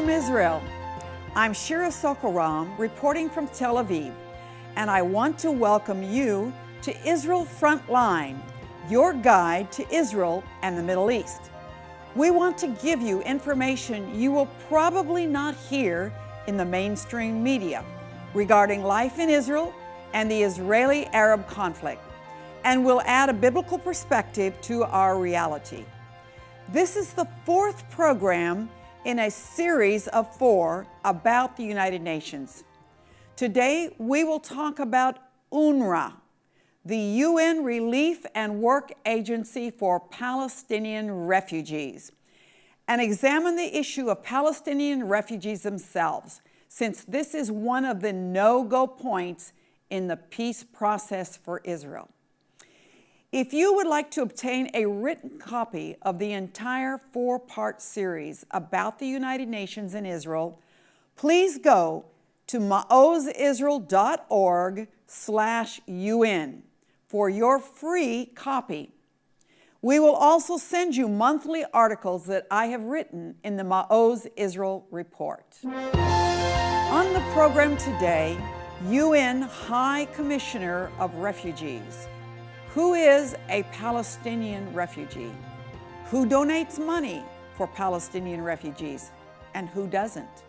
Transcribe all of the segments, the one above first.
From Israel. I'm Shira Sorko-Ram reporting from Tel Aviv, and I want to welcome you to Israel Frontline, your guide to Israel and the Middle East. We want to give you information you will probably not hear in the mainstream media regarding life in Israel and the Israeli-Arab conflict, and we'll add a biblical perspective to our reality. This is the fourth program in a series of four about the United Nations. Today, we will talk about UNRWA, the UN Relief and Work Agency for Palestinian Refugees, and examine the issue of Palestinian refugees themselves, since this is one of the no-go points in the peace process for Israel. If you would like to obtain a written copy of the entire four-part series about the United Nations and Israel, please go to maozisrael.org slash UN for your free copy. We will also send you monthly articles that I have written in the Maoz Israel Report. On the program today, UN High Commissioner of Refugees, who is a Palestinian refugee? Who donates money for Palestinian refugees and who doesn't?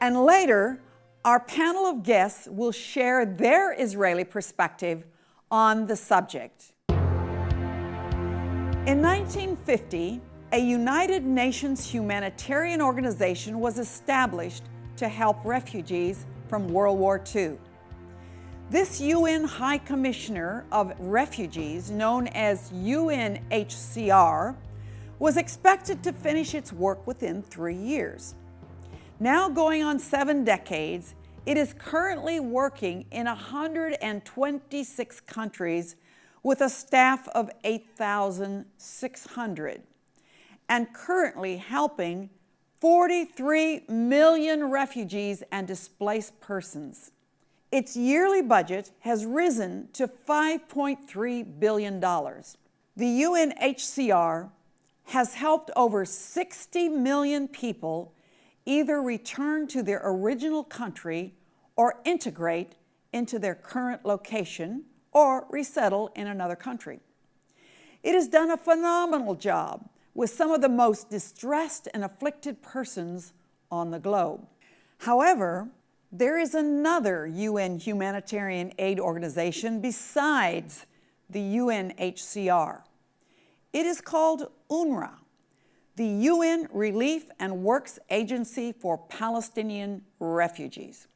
And later, our panel of guests will share their Israeli perspective on the subject. In 1950, a United Nations humanitarian organization was established to help refugees from World War II. This UN High Commissioner of Refugees, known as UNHCR, was expected to finish its work within three years. Now going on seven decades, it is currently working in 126 countries with a staff of 8,600 and currently helping 43 million refugees and displaced persons. Its yearly budget has risen to $5.3 billion. The UNHCR has helped over 60 million people either return to their original country or integrate into their current location or resettle in another country. It has done a phenomenal job with some of the most distressed and afflicted persons on the globe. However, there is another UN humanitarian aid organization besides the UNHCR. It is called UNRWA, the UN Relief and Works Agency for Palestinian Refugees.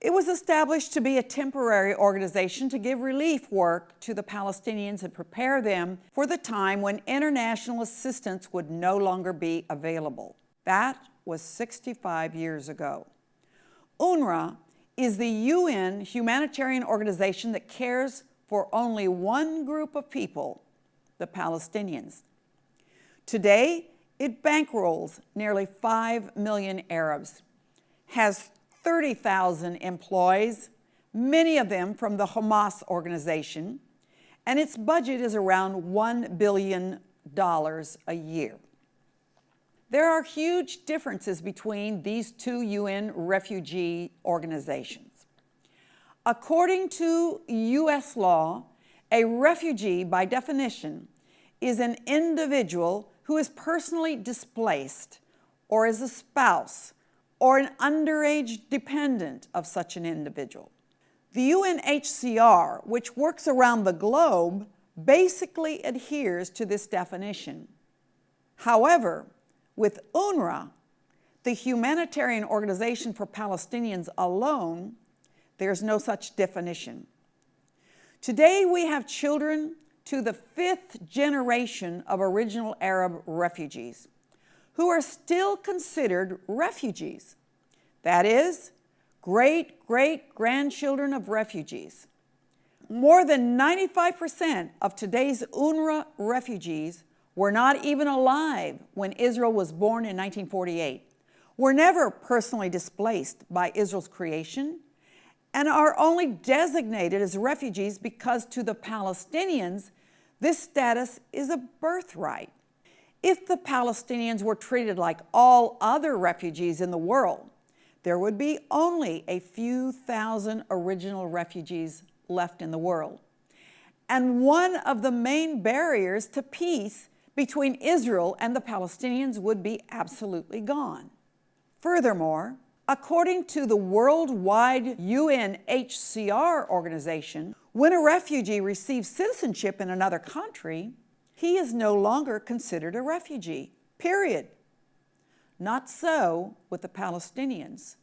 It was established to be a temporary organization to give relief work to the Palestinians and prepare them for the time when international assistance would no longer be available. That was 65 years ago. UNRWA is the UN humanitarian organization that cares for only one group of people, the Palestinians. Today, it bankrolls nearly 5 million Arabs, has 30,000 employees, many of them from the Hamas organization, and its budget is around $1 billion a year. There are huge differences between these two UN refugee organizations. According to U.S. law, a refugee, by definition, is an individual who is personally displaced or is a spouse or an underage dependent of such an individual. The UNHCR, which works around the globe, basically adheres to this definition. However, with UNRWA, the humanitarian organization for Palestinians alone, there's no such definition. Today we have children to the fifth generation of original Arab refugees who are still considered refugees. That is, great-great-grandchildren of refugees. More than 95% of today's UNRWA refugees were not even alive when Israel was born in 1948, were never personally displaced by Israel's creation, and are only designated as refugees because to the Palestinians, this status is a birthright. If the Palestinians were treated like all other refugees in the world, there would be only a few thousand original refugees left in the world. And one of the main barriers to peace between Israel and the Palestinians would be absolutely gone. Furthermore, according to the worldwide UNHCR organization, when a refugee receives citizenship in another country, he is no longer considered a refugee, period. Not so with the Palestinians,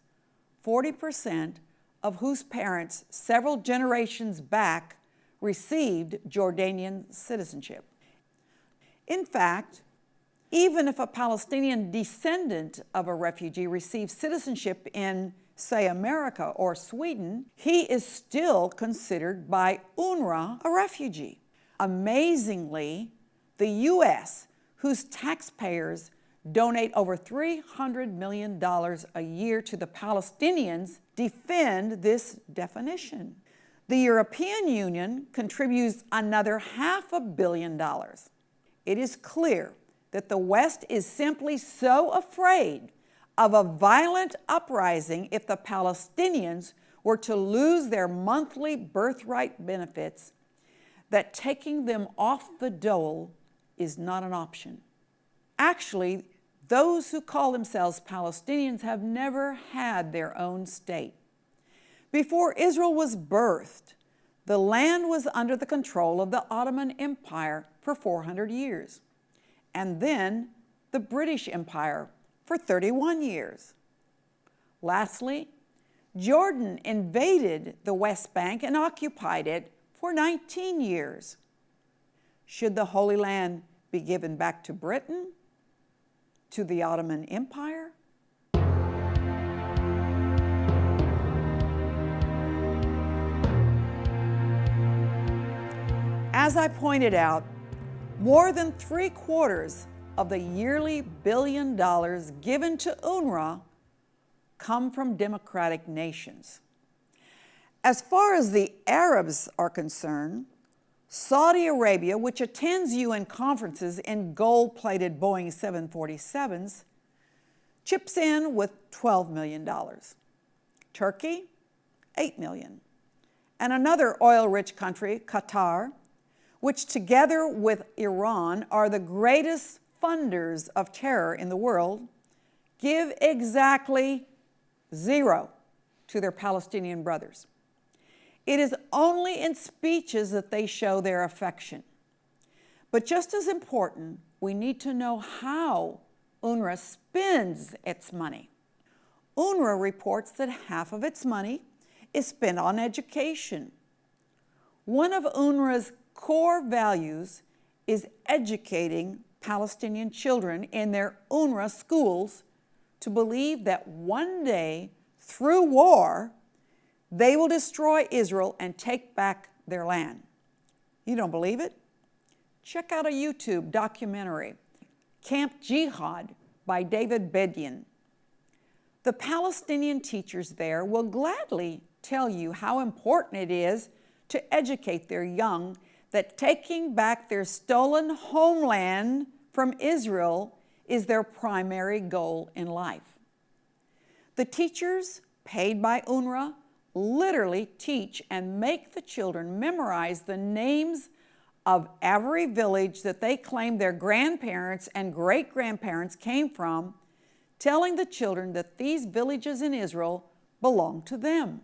40% of whose parents several generations back received Jordanian citizenship. In fact, even if a Palestinian descendant of a refugee receives citizenship in, say, America or Sweden, he is still considered by UNRWA a refugee. Amazingly, the U.S., whose taxpayers donate over $300 million a year to the Palestinians, defend this definition. The European Union contributes another half a billion dollars. It is clear that the West is simply so afraid of a violent uprising if the Palestinians were to lose their monthly birthright benefits that taking them off the dole is not an option. Actually, those who call themselves Palestinians have never had their own state. Before Israel was birthed, the land was under the control of the Ottoman Empire for 400 years, and then the British Empire for 31 years. Lastly, Jordan invaded the West Bank and occupied it for 19 years. Should the Holy Land be given back to Britain? to the Ottoman Empire. As I pointed out, more than three quarters of the yearly billion dollars given to UNRWA come from democratic nations. As far as the Arabs are concerned, Saudi Arabia, which attends UN conferences in gold-plated Boeing 747s, chips in with $12 million. Turkey, 8 million. And another oil-rich country, Qatar, which together with Iran are the greatest funders of terror in the world, give exactly zero to their Palestinian brothers. It is only in speeches that they show their affection. But just as important, we need to know how UNRWA spends its money. UNRWA reports that half of its money is spent on education. One of UNRWA's core values is educating Palestinian children in their UNRWA schools to believe that one day, through war, they will destroy Israel and take back their land. You don't believe it? Check out a YouTube documentary, Camp Jihad by David Bedein. The Palestinian teachers there will gladly tell you how important it is to educate their young that taking back their stolen homeland from Israel is their primary goal in life. The teachers paid by UNRWA literally teach and make the children memorize the names of every village that they claim their grandparents and great-grandparents came from, telling the children that these villages in Israel belong to them.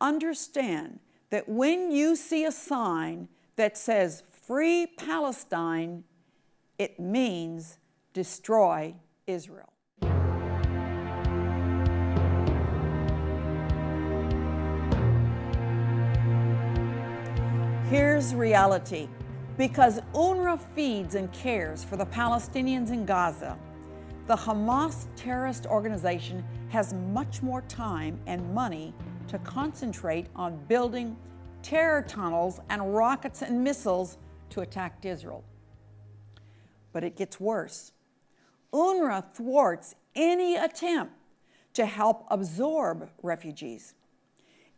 Understand that when you see a sign that says Free Palestine, it means destroy Israel. Here's reality. Because UNRWA feeds and cares for the Palestinians in Gaza, the Hamas terrorist organization has much more time and money to concentrate on building terror tunnels and rockets and missiles to attack Israel. But it gets worse. UNRWA thwarts any attempt to help absorb refugees.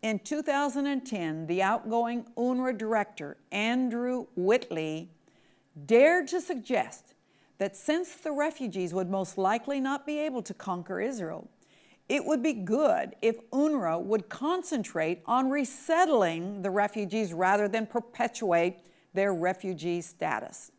In 2010, the outgoing UNRWA director, Andrew Whitley, dared to suggest that since the refugees would most likely not be able to conquer Israel, it would be good if UNRWA would concentrate on resettling the refugees rather than perpetuate their refugee status.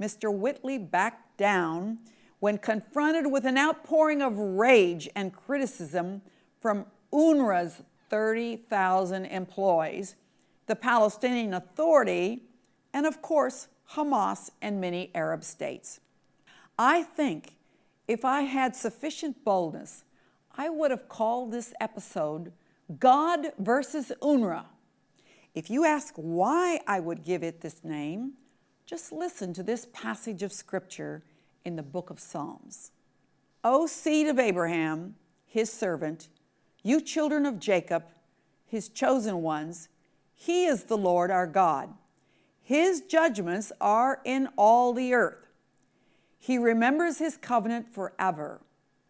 Mr. Whitley backed down when confronted with an outpouring of rage and criticism from UNRWA's 30,000 employees, the Palestinian Authority, and of course, Hamas and many Arab states. I think if I had sufficient boldness, I would have called this episode God versus UNRWA. If you ask why I would give it this name, just listen to this passage of scripture in the book of Psalms. O seed of Abraham, his servant, you children of Jacob, his chosen ones, he is the Lord our God. His judgments are in all the earth. He remembers his covenant forever,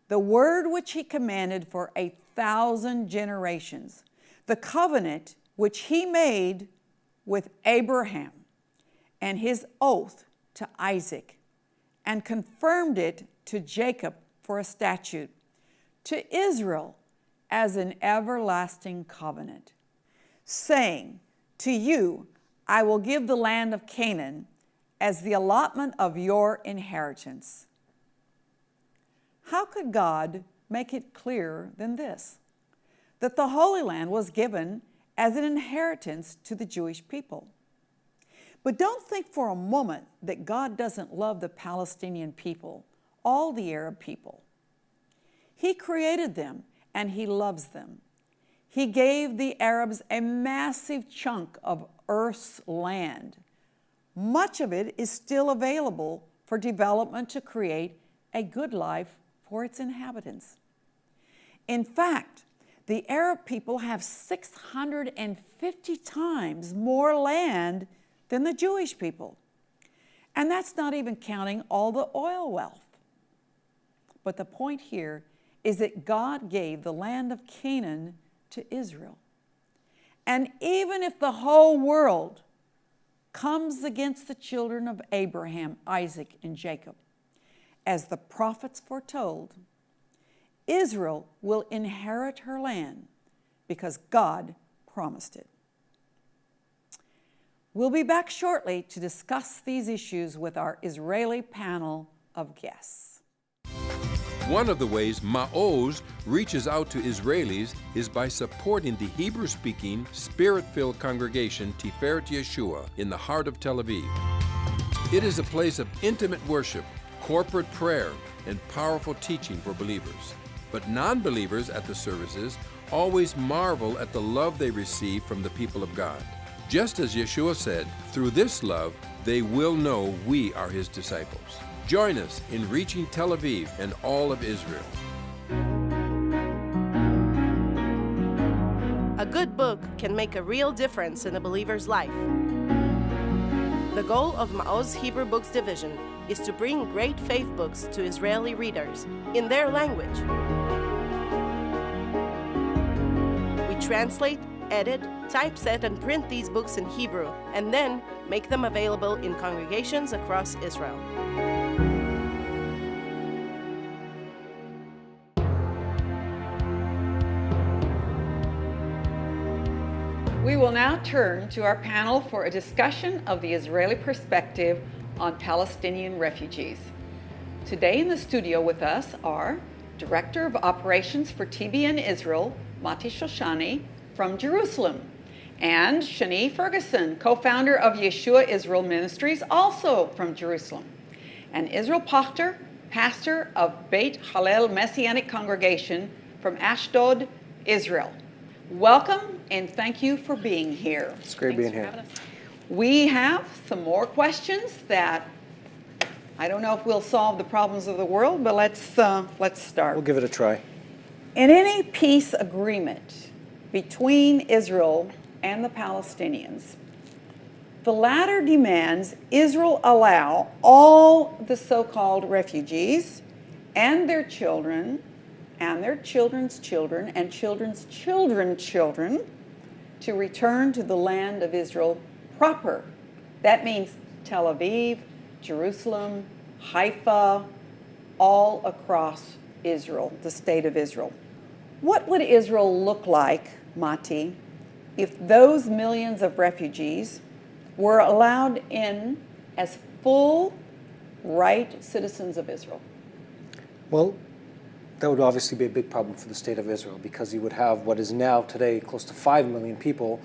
the word which he commanded for a thousand generations, the covenant which he made with Abraham and his oath to Isaac, and confirmed it to Jacob for a statute, to Israel as an everlasting covenant, saying, To you I will give the land of Canaan as the allotment of your inheritance. How could God make it clearer than this? That the Holy Land was given as an inheritance to the Jewish people. But don't think for a moment that God doesn't love the Palestinian people, all the Arab people. He created them and He loves them. He gave the Arabs a massive chunk of Earth's land. Much of it is still available for development to create a good life for its inhabitants. In fact, the Arab people have 650 times more land than the Jewish people. And that's not even counting all the oil wealth. But the point here is that God gave the land of Canaan to Israel. And even if the whole world comes against the children of Abraham, Isaac, and Jacob, as the prophets foretold, Israel will inherit her land because God promised it. We'll be back shortly to discuss these issues with our Israeli panel of guests. One of the ways Ma'oz reaches out to Israelis is by supporting the Hebrew-speaking, Spirit-filled congregation Tiferet Yeshua in the heart of Tel Aviv. It is a place of intimate worship, corporate prayer, and powerful teaching for believers. But non-believers at the services always marvel at the love they receive from the people of God. Just as Yeshua said, through this love, they will know we are his disciples. Join us in reaching Tel Aviv and all of Israel. A good book can make a real difference in a believer's life. The goal of Ma'oz Hebrew Books Division is to bring great faith books to Israeli readers in their language. We translate edit, typeset, and print these books in Hebrew, and then make them available in congregations across Israel. We will now turn to our panel for a discussion of the Israeli perspective on Palestinian refugees. Today in the studio with us are Director of Operations for TBN Israel, Mati Shoshani, from Jerusalem. And Shani Ferguson, co-founder of Yeshua Israel Ministries, also from Jerusalem. And Israel Pochtar, pastor of Beit Hallel Messianic Congregation from Ashdod, Israel. Welcome and thank you for being here. It's great Thanks being here. We have some more questions that I don't know if we'll solve the problems of the world, but let's, uh, let's start. We'll give it a try. In any peace agreement between Israel and the Palestinians, the latter demands Israel allow all the so-called refugees and their children and their children's children and children's children's children to return to the land of Israel proper. That means Tel Aviv, Jerusalem, Haifa, all across Israel, the state of Israel. What would Israel look like, Mati, if those millions of refugees were allowed in as full right citizens of Israel? Well, that would obviously be a big problem for the state of Israel because you would have what is now today close to 5 million people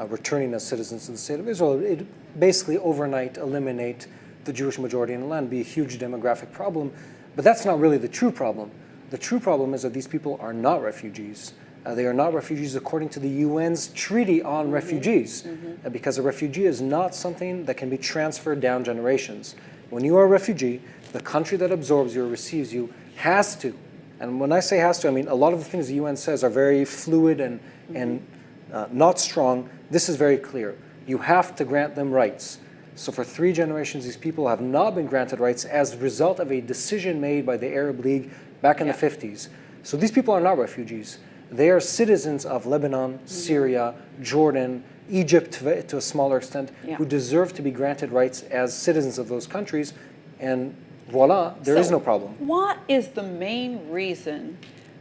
uh, returning as citizens to the state of Israel. It basically overnight eliminate the Jewish majority in the land, be a huge demographic problem. But that's not really the true problem. The true problem is that these people are not refugees. Uh, they are not refugees according to the UN's Treaty on mm-hmm. Refugees, mm-hmm. Uh, because a refugee is not something that can be transferred down generations. When you are a refugee, the country that absorbs you or receives you has to, and when I say has to, I mean a lot of the things the UN says are very fluid and, mm-hmm. and uh, not strong. This is very clear. You have to grant them rights. So for three generations, these people have not been granted rights as a result of a decision made by the Arab League back in yeah. the 50s. So these people are not refugees. They are citizens of Lebanon, mm-hmm. Syria, Jordan, Egypt to, to a smaller extent, yeah. who deserve to be granted rights as citizens of those countries. And voila, there so is no problem. What is the main reason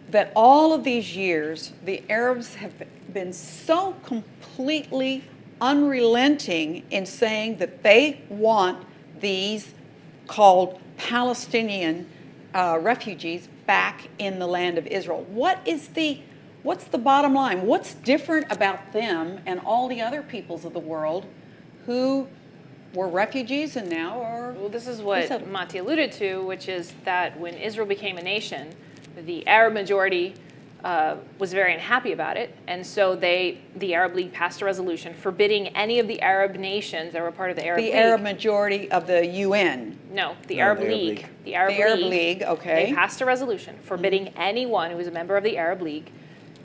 that all of these years the Arabs have been so completely unrelenting in saying that they want these called Palestinian uh, refugees back in the land of Israel? What is the What's the bottom line? What's different about them and all the other peoples of the world who were refugees and now are. Well, this is what Mati alluded to, which is that when Israel became a nation, the Arab majority uh, was very unhappy about it, and so they, the Arab League, passed a resolution forbidding any of the Arab nations that were part of the Arab the League. The Arab majority of the UN. No, the no, Arab, the Arab League. League. The Arab, the Arab League, League. Okay. They passed a resolution forbidding mm-hmm. anyone who was a member of the Arab League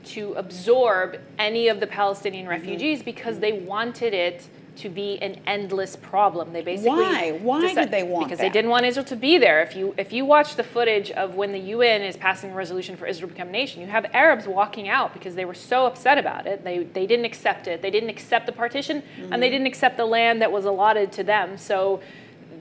to absorb any of the Palestinian mm-hmm. refugees mm-hmm. because they wanted it to be an endless problem. They basically why why decided, did they want because that? they didn't want Israel to be there. If you if you watch the footage of when the UN is passing a resolution for Israel to become a nation, you have Arabs walking out because they were so upset about it. They they didn't accept it. They didn't accept the partition, mm-hmm. and they didn't accept the land that was allotted to them. So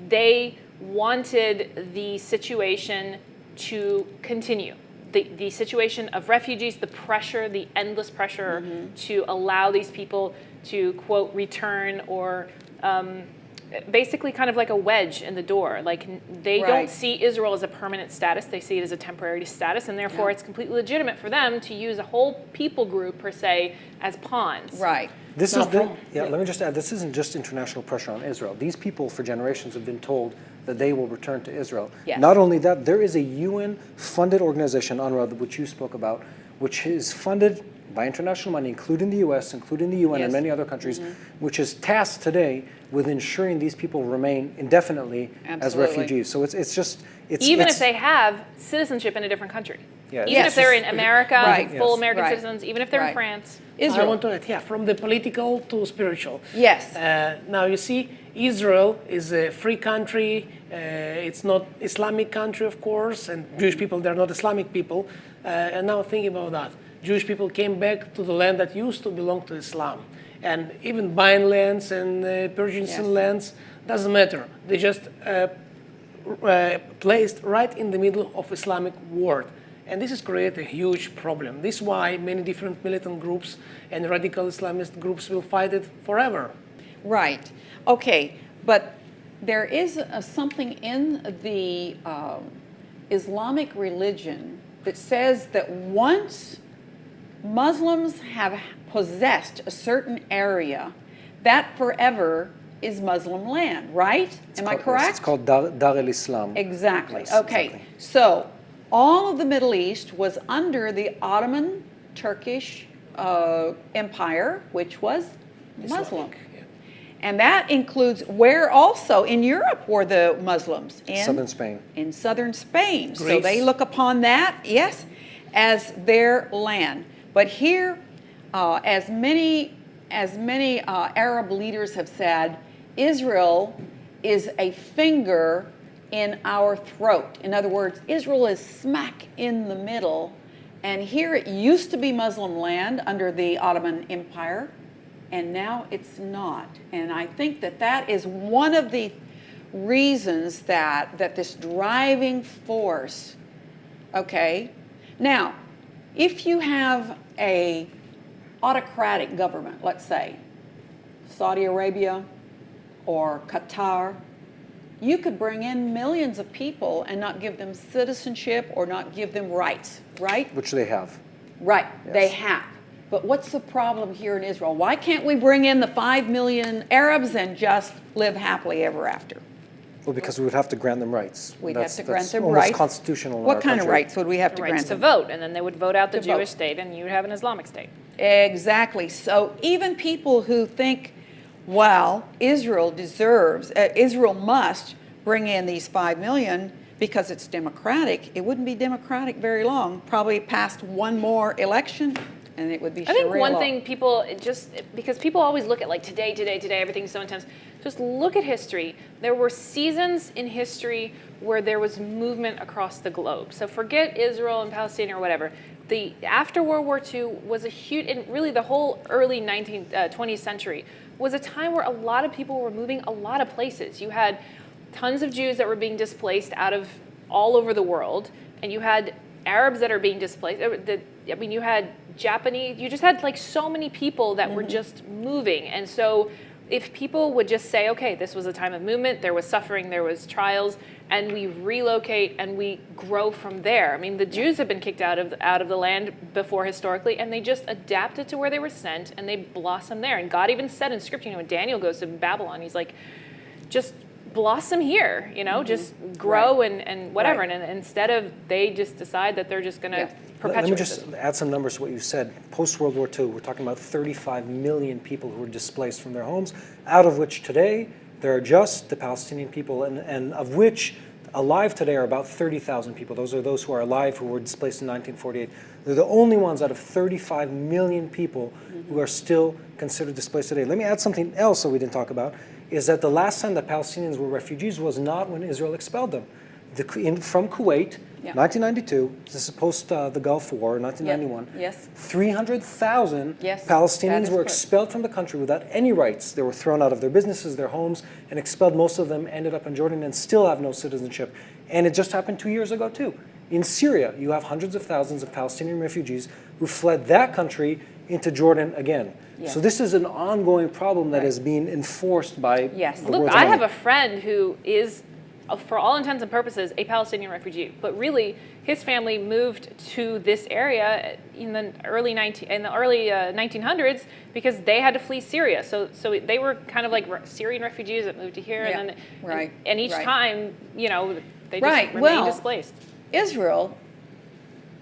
they wanted the situation to continue the, the situation of refugees, the pressure, the endless pressure mm-hmm. to allow these people to, quote, return or um, basically kind of like a wedge in the door. Like they right. don't see Israel as a permanent status, they see it as a temporary status, and therefore yeah. it's completely legitimate for them to use a whole people group, per se, as pawns. Right. This is the, yeah, let me just add, this isn't just international pressure on Israel. These people for generations have been told that they will return to Israel. Yes. Not only that, there is a UN-funded organization, UNRWA, which you spoke about, which is funded by international money, including the US, including the UN yes. and many other countries, mm-hmm. which is tasked today with ensuring these people remain indefinitely Absolutely. as refugees. So it's, it's just, it's, Even it's, if they have citizenship in a different country. Yeah, even yes. if they're in America, right. full yes. American right. citizens, even if they're right. in France. Israel. I want to add, yeah, from the political to spiritual. Yes. Uh, now you see, Israel is a free country. Uh, it's not Islamic country, of course, and Jewish people, they're not Islamic people. Uh, and now think about that, Jewish people came back to the land that used to belong to Islam. And even buying lands and uh, purchasing yes. lands, doesn't matter. They just uh, uh, placed right in the middle of Islamic world. And this has created a huge problem. This is why many different militant groups and radical Islamist groups will fight it forever. Right. Okay. But there is a, something in the uh, Islamic religion that says that once Muslims have possessed a certain area, that forever is Muslim land, right? It's Am called, I correct? It's called Dar, Dar al-Islam. Exactly. Yes, okay. Exactly. So all of the Middle East was under the Ottoman Turkish uh, Empire, which was Muslim. And that includes where also in Europe were the Muslims? In southern Spain. In southern Spain. Greece. So they look upon that, yes, as their land. But here, uh, as many as many uh, Arab leaders have said, Israel is a finger in our throat. In other words, Israel is smack in the middle. And here it used to be Muslim land under the Ottoman Empire, and now it's not. And I think that that is one of the reasons that, that this driving force, okay? Now, if you have a autocratic government, let's say, Saudi Arabia or Qatar, you could bring in millions of people and not give them citizenship or not give them rights, right? Which they have. Right, they have. But what's the problem here in Israel? Why can't we bring in the five million Arabs and just live happily ever after? Well, because we would have to grant them rights. We'd That's- have to grant that's them almost rights. constitutional in What our kind of country. rights would we have to rights grant to vote, and then they would vote out the To vote. Jewish state, and you would have an Islamic state. Exactly. So even people who think, well, Israel deserves, uh, Israel must bring in these five million because it's democratic, it wouldn't be democratic very long. Probably past one more election, and it would be I think Sharia one thing people just because people always look at like today, today, today, everything's so intense. Just look at history. There were seasons in history where there was movement across the globe. So forget Israel and Palestine or whatever. The after World War II was a huge, and really the whole early 19th, uh, 20th century was a time where a lot of people were moving a lot of places. You had tons of Jews that were being displaced out of all over the world, and you had Arabs that are being displaced. uh, I mean, you had Japanese. You just had like so many people that were mm-hmm. just moving, and so if people would just say, okay, this was a time of movement, there was suffering, there was trials, and we relocate and we grow from there. I mean, the Jews have been kicked out of out of the land before historically, and they just adapted to where they were sent, and they blossomed there. And God even said in Scripture, you know, when Daniel goes to Babylon, he's like, just blossom here, you know, mm-hmm. just grow and, and whatever. Right. And, and instead of they just decide that they're just going to Yeah. Let- perpetuate Let me just this. add some numbers to what you said. Post World War II, we're talking about 35 million people who were displaced from their homes, out of which today there are just the Palestinian people, and, and of which alive today are about 30,000 people. Those are those who are alive who were displaced in 1948. They're the only ones out of 35 million people mm-hmm. who are still considered displaced today. Let me add something else that we didn't talk about, is that the last time that Palestinians were refugees was not when Israel expelled them. The, in, from Kuwait, Yeah. 1992, this is post uh, the Gulf War, 1991. Yes. 300,000 Yes, Palestinians were correct. expelled from the country without any rights. They were thrown out of their businesses, their homes, and expelled. Most of them ended up in Jordan and still have no citizenship. And it just happened two years ago, too. In Syria, you have hundreds of thousands of Palestinian refugees who fled that country into Jordan again. Yes. So this is an ongoing problem that is being enforced by Yes. the Look, Look, world's I have a friend who is, uh, for all intents and purposes, a Palestinian refugee. But really, his family moved to this area in the early 19 in the early uh, 1900s because they had to flee Syria. So, so they were kind of like re- Syrian refugees that moved to here, Yeah, and then right, and, and each right. time, you know, they just Right, remained well- displaced. Israel,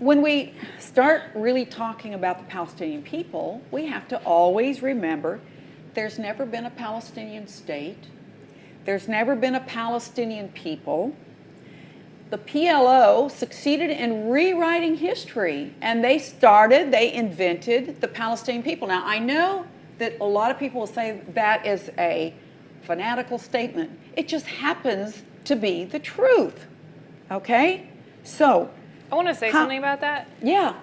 when we start really talking about the Palestinian people, we have to always remember there's never been a Palestinian state, there's never been a Palestinian people. The PLO succeeded in rewriting history, and they started, they invented the Palestinian people. Now, I know that a lot of people will say that is a fanatical statement. It just happens to be the truth. Okay? So, I want to say How- something about that. yeah,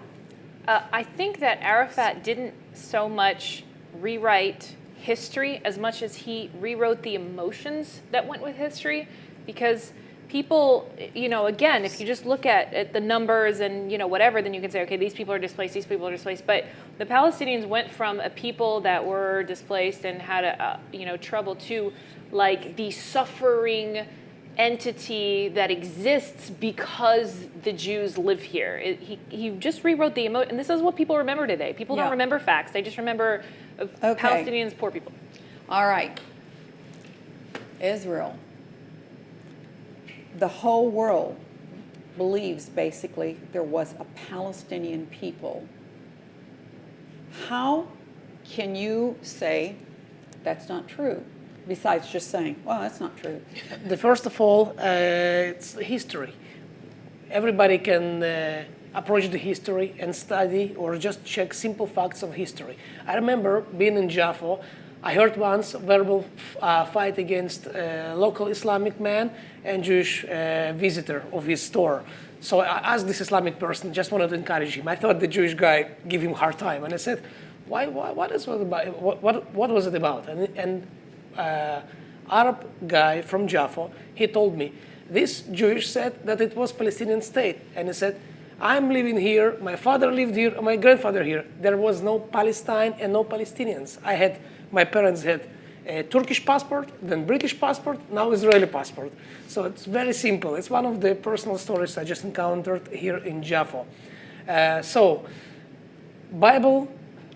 Uh, I think that Arafat didn't so much rewrite history as much as he rewrote the emotions that went with history because people you know again if you just look at, at the numbers and you know whatever then you can say okay these people are displaced these people are displaced. But the palestinians went from a people that were displaced and had a, a you know trouble to like the suffering entity that exists because the Jews live here. It, he, he just rewrote the emo, and this is what people remember today. People Yeah. don't remember facts; they just remember uh, Okay. Palestinians, poor people. all right. Israel. The whole world believes basically there was a Palestinian people. How can you say that's not true? Besides just saying, well, that's not true. The first of all, uh, it's history. Everybody can uh, approach the history and study or just check simple facts of history. I remember being in Jaffa. I heard once verbal uh, fight against a local Islamic man and Jewish uh, visitor of his store. So I asked this Islamic person, just wanted to encourage him. I thought the Jewish guy give him hard time, and I said, "Why? why what is it about? What, what, what was it about?" And, and uh, Arab guy from Jaffa, he told me, this Jewish said that it was Palestinian state. And he said, I'm living here, my father lived here, my grandfather here. There was no Palestine and no Palestinians. I had, my parents had a Turkish passport, then British passport, now Israeli passport. So it's very simple. It's one of the personal stories I just encountered here in Jaffa. Uh, so, Bible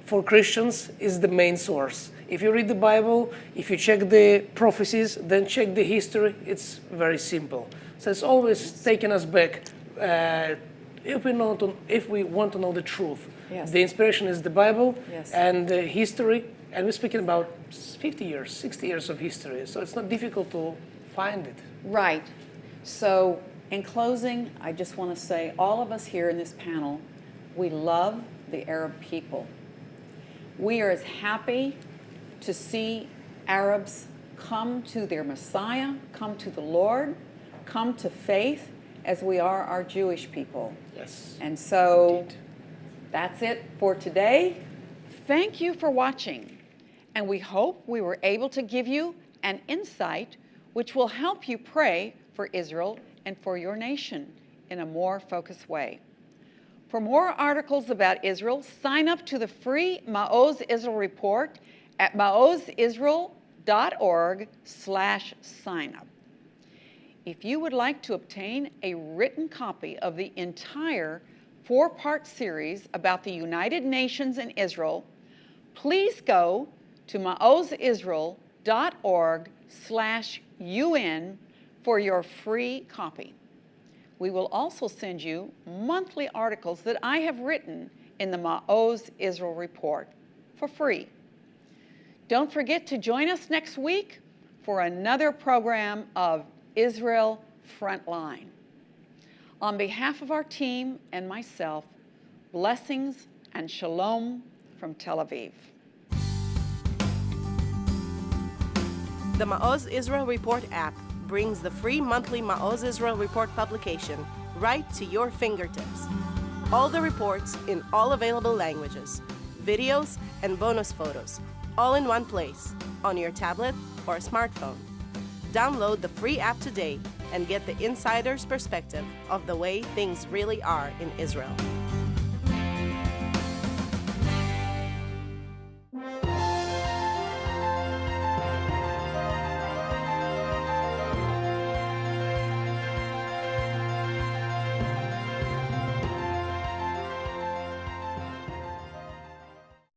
for Christians is the main source. If you read the Bible, if you check the prophecies, then check the history, it's very simple. So it's always taking us back uh, if, we know to, if we want to know the truth. Yes. The inspiration is the Bible Yes. and the history, and we're speaking about 50 years, 60 years of history, so it's not difficult to find it. Right. So, in closing, I just want to say all of us here in this panel, we love the Arab people. We are as happy to see Arabs come to their Messiah, come to the Lord, come to faith as we are our Jewish people. Yes. And so Indeed. that's it for today. Thank you for watching. And we hope we were able to give you an insight which will help you pray for Israel and for your nation in a more focused way. For more articles about Israel, sign up to the free Maoz Israel report at maozisrael.org slash sign up. If you would like to obtain a written copy of the entire four-part series about the United Nations and Israel, please go to maozisrael.org slash UN for your free copy. We will also send you monthly articles that I have written in the Maoz Israel Report for free. Don't forget to join us next week for another program of Israel Frontline. On behalf of our team and myself, blessings and shalom from Tel Aviv. The Ma'oz Israel Report app brings the free monthly Ma'oz Israel Report publication right to your fingertips. All the reports in all available languages, videos, and bonus photos, all in one place, on your tablet or smartphone. Download the free app today and get the insider's perspective of the way things really are in Israel.